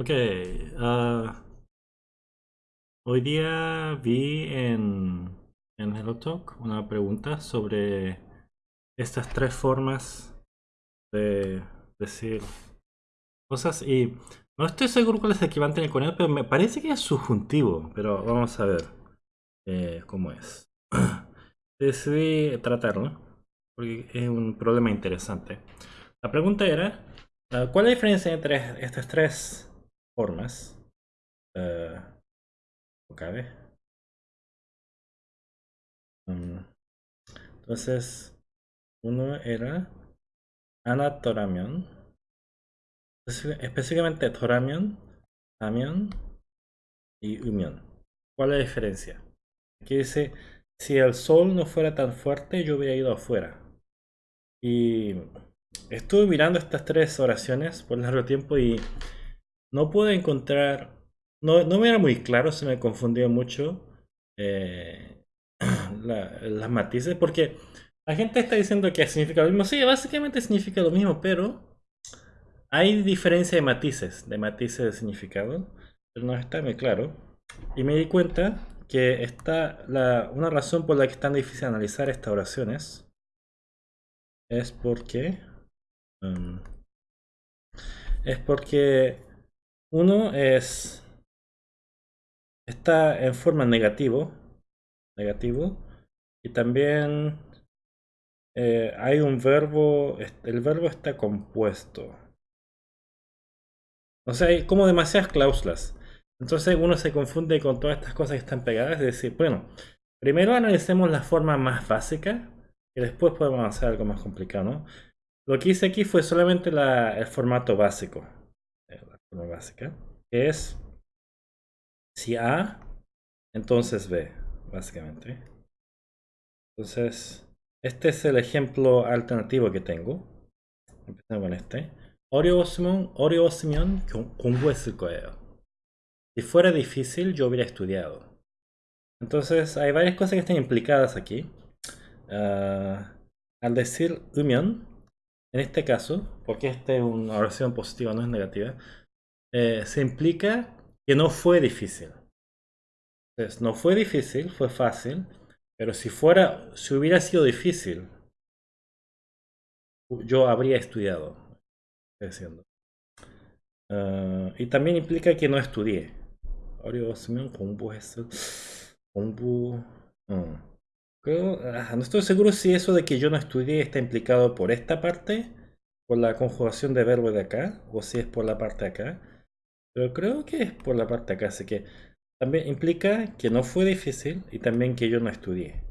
Ok, ah, hoy día vi en, en HelloTalk una pregunta sobre estas tres formas de decir cosas y no estoy seguro cuál es el equivalente con él, pero me parece que es subjuntivo, pero vamos a ver eh, cómo es. Decidí tratarlo porque es un problema interesante. La pregunta era, ah, ¿cuál es la diferencia entre estas tres formas. Uh, entonces, uno era anatoramion. Específicamente toramion, amion y umion. ¿Cuál es la diferencia? Aquí dice, si el sol no fuera tan fuerte, yo hubiera ido afuera. Y estuve mirando estas tres oraciones por largo tiempo y no pude encontrar, no, no me era muy claro, se me confundió mucho eh, las matices, porque la gente está diciendo que significa lo mismo. Sí, básicamente significa lo mismo, pero hay diferencia de matices, de matices de significado, pero no está muy claro. Y me di cuenta que está una razón por la que es tan difícil analizar estas oraciones es porque um, es porque uno es está en forma negativo, negativo, y también eh, hay un verbo, el verbo está compuesto. O sea, hay como demasiadas cláusulas. Entonces uno se confunde con todas estas cosas que están pegadas. Es decir, bueno, primero analicemos la forma más básica y después podemos avanzar algo más complicado, ¿no? Lo que hice aquí fue solamente el formato básico Eh, la forma básica es si A, entonces B, básicamente. Entonces, este es el ejemplo alternativo que tengo. Empezamos con este. 어려웠으면, 어려웠으면 공부했을 거예요. Si fuera difícil, yo hubiera estudiado. Entonces, hay varias cosas que están implicadas aquí. Uh, al decir umion, en este caso, porque esta es una oración positiva, no es negativa, eh, se implica que no fue difícil. Entonces, no fue difícil, fue fácil, pero si fuera, si hubiera sido difícil, yo habría estudiado. Diciendo. Uh, y también implica que no estudié. Ah, no estoy seguro si eso de que yo no estudié está implicado por esta parte, por la conjugación de verbo de acá, o si es por la parte de acá. Pero creo que es por la parte de acá, así que también implica que no fue difícil y también que yo no estudié.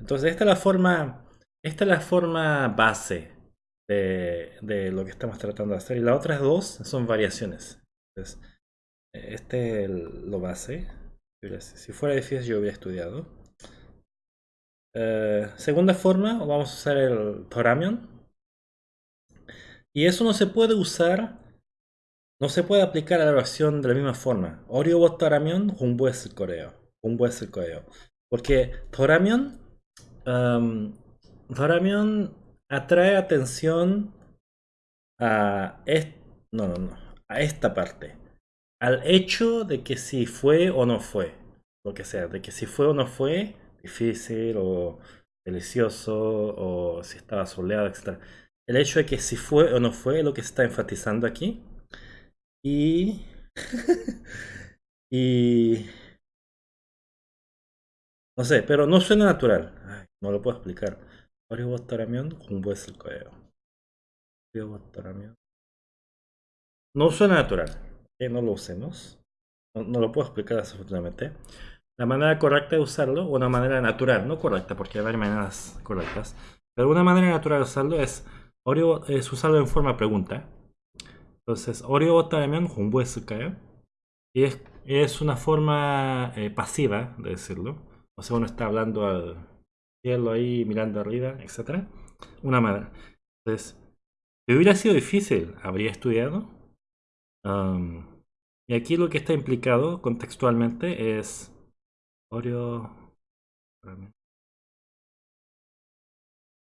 Entonces esta es la forma, esta es la forma base de, lo que estamos tratando de hacer. Y las otras dos son variaciones. Este es lo base. Si fuera difícil yo hubiera estudiado. Eh, segunda forma, vamos a usar el Toramion. Y eso no se puede usar no se puede aplicar a la oración de la misma forma. Oryo toramion, el coreo. el coreo. Porque toramion, um, atrae atención a, no, no, no, a esta parte. Al hecho de que si fue o no fue. Lo que sea, de que si fue o no fue, difícil o delicioso o si estaba soleado, etc. El hecho de que si fue o no fue lo que se está enfatizando aquí. Y... y... No sé, pero no suena natural. no lo puedo explicar. No suena natural. no lo usemos. No, lo puedo explicar desafortunadamente. La manera correcta de usarlo, una manera natural, no correcta, porque hay varias maneras correctas. Pero una manera natural de usarlo es, es usarlo en forma pregunta. Entonces, 어려웠다면 공부했을까요? Y es, es una forma eh, pasiva de decirlo. O sea, uno está hablando al cielo ahí, mirando arriba, etc. Una manera. Entonces, si hubiera sido difícil, ¿habría estudiado? y aquí lo que está implicado contextualmente es... Oreo...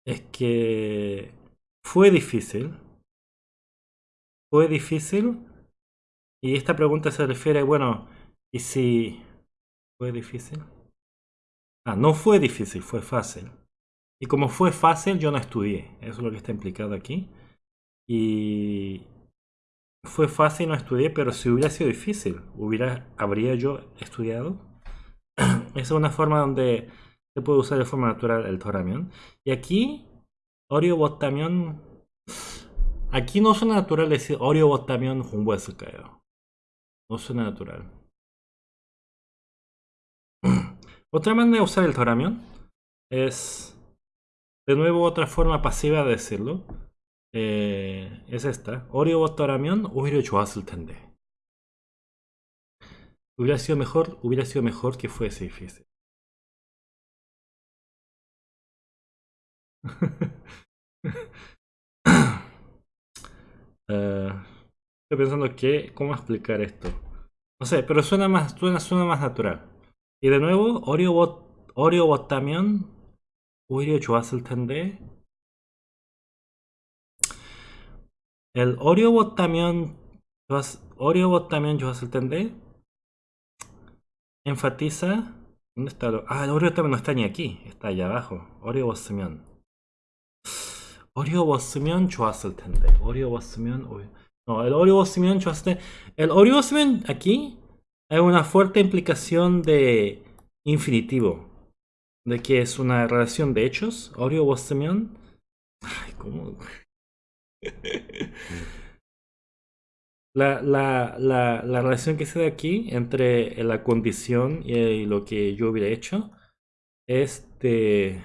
Es que fue difícil fue difícil Y esta pregunta se refiere, bueno, ¿y si fue difícil? Ah, no fue difícil, fue fácil. Y como fue fácil, yo no estudié. Eso es lo que está implicado aquí. Y fue fácil, no estudié, pero si hubiera sido difícil, hubiera, ¿habría yo estudiado? Esa es una forma donde se puede usar de forma natural el toramión. Y aquí, Oreo botamión. Aquí no suena natural decir Oreo botamión junbues을까요. No suena natural. Otra manera de usar el toramión es, de nuevo, otra forma pasiva de decirlo. Eh, es esta. 어려웠더라면 오히려 좋았을 텐데. Hubiera sido mejor, hubiera sido mejor que fuese difícil. Uh, estoy pensando que, ¿cómo explicar esto? No sé, pero suena más, suena, suena más natural. Y de nuevo, Oreo, bot, Oreo Botamion, Oreo Tende. El Oreo Botamion, Oreo Botamion Tende enfatiza ¿Dónde está? Ah, el Oreo también no está ni aquí, está allá abajo. Oreo Botamion. 어려웠으면 좋았을 텐데 어려웠으면 no, el 어려웠으면 좋았을 때 el 어려웠으면 aquí hay una fuerte implicación de infinitivo. De que es una relación de hechos. Oreo Bostemion. Ay, ¿cómo? La, la, la, la, relación que se da aquí entre la condición y, lo que yo hubiera hecho es de,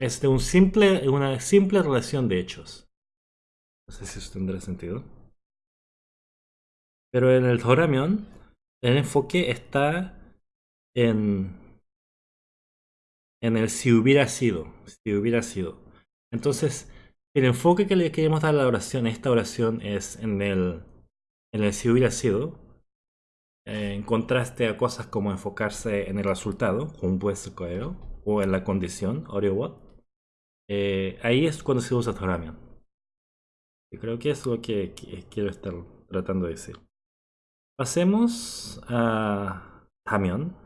es de un simple, una simple relación de hechos. No sé si eso tendrá sentido. Pero en el Toramion el enfoque está en, en el si hubiera sido, si hubiera sido. Entonces, el enfoque que le queremos dar a la oración, esta oración es en el, en el si hubiera sido, en contraste a cosas como enfocarse en el resultado, un o en la condición, what eh, ahí es cuando se usa Toramion. Creo que es lo que quiero estar tratando de decir. Pasemos a 다면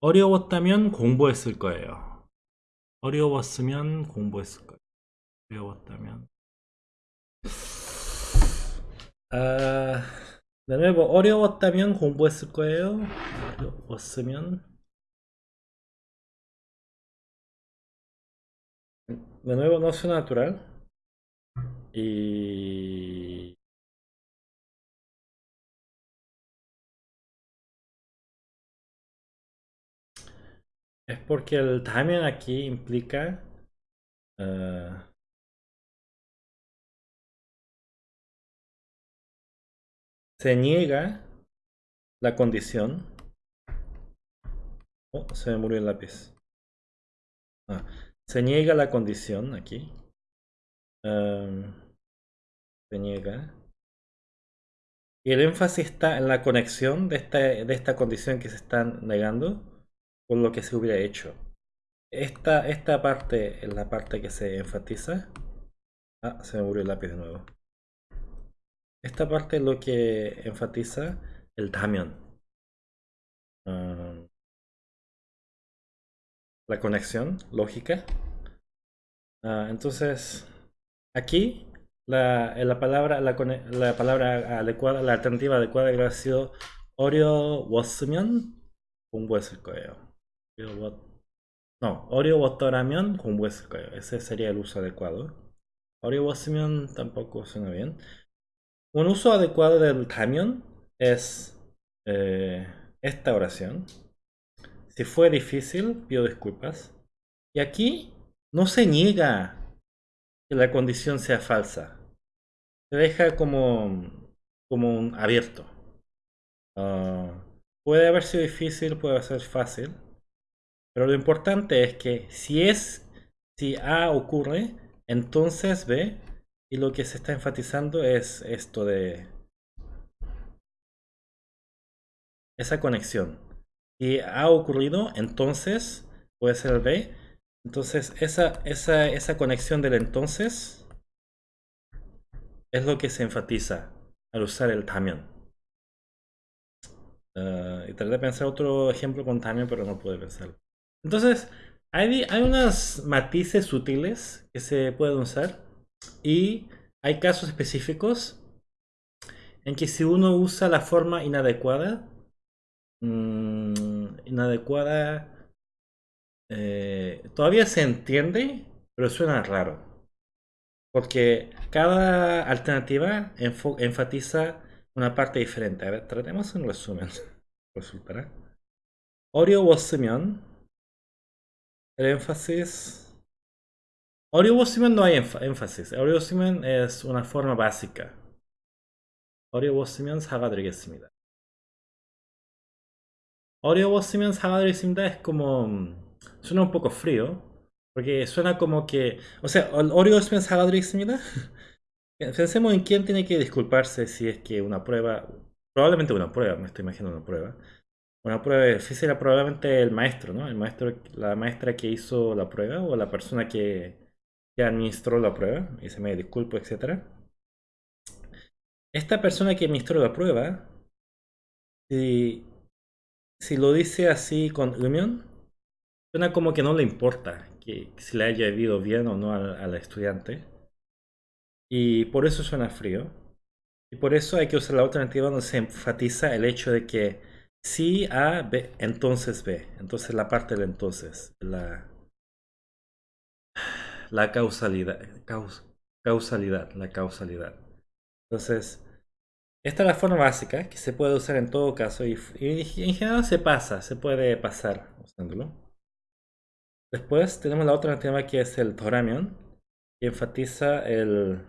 어려웠다면 공부했을 거예요. 어려웠으면 공부했을 거예요. 어려웠다면 아, de nuevo, 어려웠다면 공부했을 거예요. 어려웠으면 de nuevo no suena natural. Y... Es porque el timing aquí implica... Uh, se niega la condición. Oh, se me murió el lápiz. Ah, se niega la condición aquí se niega. Y el énfasis está en la conexión de esta, de esta condición que se están negando con lo que se hubiera hecho. Esta, esta parte es la parte que se enfatiza. Ah, se me murió el lápiz de nuevo. Esta parte es lo que enfatiza el Damion la conexión lógica. Ah, entonces, aquí la, eh, la palabra, la, la, palabra adecuada, la alternativa adecuada hubiera sido Oreo Wasmion Humbuesel Koyo. No, Oreo Watoramion Humbuesel Koyo. Ese sería el uso adecuado. Oreo Wasmion tampoco suena bien. Un uso adecuado del Tamion es eh, esta oración. Si fue difícil, pido disculpas. Y aquí no se niega que la condición sea falsa. Se deja como, como un abierto. Ah, puede haber sido difícil, puede ser fácil. Pero lo importante es que si es, si A ocurre, entonces B, y lo que se está enfatizando es esto de esa conexión. Si ha ocurrido, entonces puede ser B, entonces, esa, esa, esa conexión del entonces es lo que se enfatiza al usar el también. Uh, y traté de pensar otro ejemplo con también, pero no pude pensarlo. Entonces, hay, hay unos matices sutiles que se pueden usar y hay casos específicos en que si uno usa la forma inadecuada, mmm, inadecuada eh, todavía se entiende, pero suena raro. Porque cada alternativa enfatiza una parte diferente. A ver, tratemos un resumen. Resultará. Oreo Simeon. El énfasis. Oreo Simeon no hay énfasis. Oreo Simeon es una forma básica. Oreo Simeon es Oreo was Siemens Havadry Simda es como... Mm, suena un poco frío. Porque suena como que... O sea, el Oreo Siemens Havadry Simda... Pensemos en quién tiene que disculparse si es que una prueba... Probablemente una prueba, me estoy imaginando una prueba. Una prueba difícil era probablemente el maestro, ¿no? El maestro, la maestra que hizo la prueba o la persona que, que administró la prueba. Y se me disculpo, etcétera. Esta persona que administró la prueba, si si lo dice así con unión, suena como que no le importa que, si le haya ido bien o no al, estudiante. Y por eso suena frío. Y por eso hay que usar la alternativa donde se enfatiza el hecho de que si A, B, entonces B. Entonces la parte del entonces. La, la causalidad. causalidad. La causalidad. Entonces, esta es la forma básica que se puede usar en todo caso y, en general se pasa, se puede pasar usándolo. Después tenemos la otra tema que es el Toramion, que enfatiza el...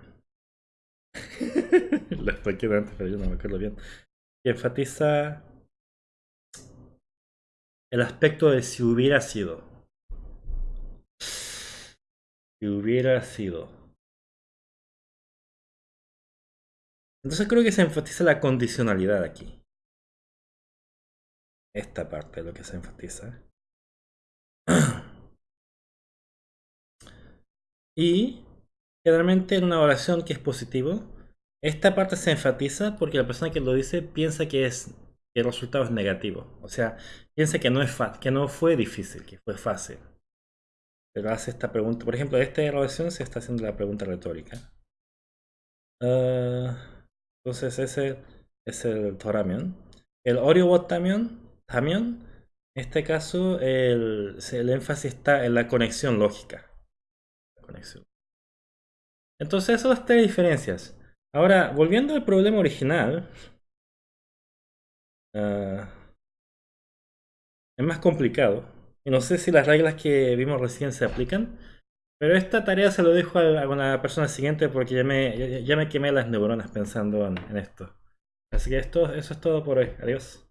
Antes, pero yo no me acuerdo bien. Que enfatiza el aspecto de si hubiera sido. Si hubiera sido. Entonces creo que se enfatiza la condicionalidad aquí. Esta parte es lo que se enfatiza. Y generalmente en una oración que es positivo, esta parte se enfatiza porque la persona que lo dice piensa que es el resultado es negativo. O sea, piensa que no, es que no fue difícil, que fue fácil. Pero hace esta pregunta. Por ejemplo, esta oración se está haciendo la pregunta retórica. Uh, entonces ese es el Toramion. El Oriobot también, en este caso el, el, énfasis está en la conexión lógica. Entonces esas tres diferencias. Ahora, volviendo al problema original, uh, es más complicado. Y no sé si las reglas que vimos recién se aplican. Pero esta tarea se lo dejo a, la persona siguiente porque ya me, ya, me quemé las neuronas pensando en, en esto. Así que esto, eso es todo por hoy. Adiós.